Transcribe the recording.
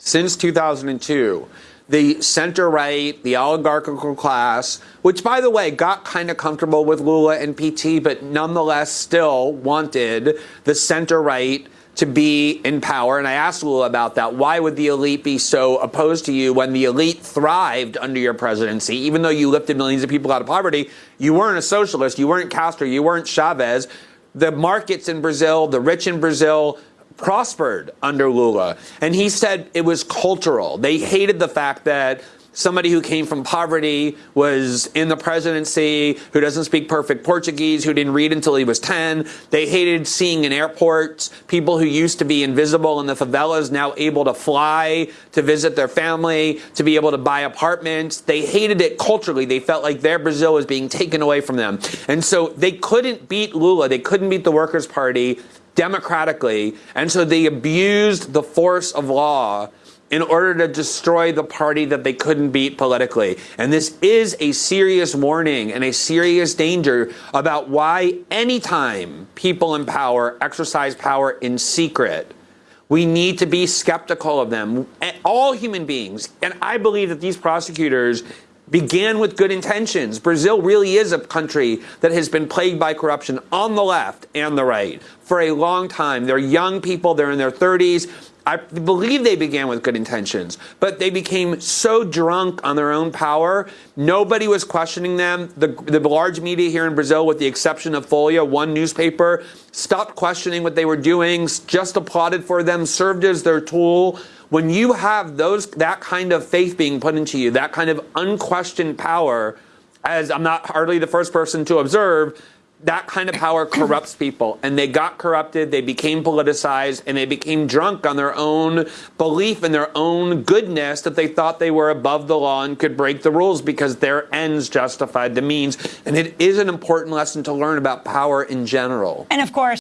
since 2002, the center right, the oligarchical class, which by the way got kind of comfortable with Lula and PT, but nonetheless still wanted the center right to be in power. And I asked Lula about that. Why would the elite be so opposed to you when the elite thrived under your presidency? Even though you lifted millions of people out of poverty, you weren't a socialist, you weren't Castro, you weren't Chavez. The markets in Brazil, the rich in Brazil, prospered under Lula. And he said it was cultural. They hated the fact that somebody who came from poverty was in the presidency, who doesn't speak perfect Portuguese, who didn't read until he was 10. They hated seeing in airports people who used to be invisible in the favelas now able to fly to visit their family, to be able to buy apartments. They hated it culturally. They felt like their Brazil was being taken away from them. And so they couldn't beat Lula. They couldn't beat the Workers' Party democratically. And so they abused the force of law in order to destroy the party that they couldn't beat politically. And this is a serious warning and a serious danger about why anytime people in power exercise power in secret, we need to be skeptical of them. All human beings. And I believe that these prosecutors began with good intentions. Brazil really is a country that has been plagued by corruption on the left and the right for a long time. They're young people, they're in their 30s. I believe they began with good intentions, but they became so drunk on their own power, nobody was questioning them. The, the large media here in Brazil, with the exception of Folha, one newspaper, stopped questioning what they were doing, just applauded for them, served as their tool. When you have those that kind of faith being put into you, that kind of unquestioned power, as I'm not hardly the first person to observe, that kind of power corrupts people. And they got corrupted, they became politicized, and they became drunk on their own belief in their own goodness that they thought they were above the law and could break the rules because their ends justified the means. And it is an important lesson to learn about power in general. And of course,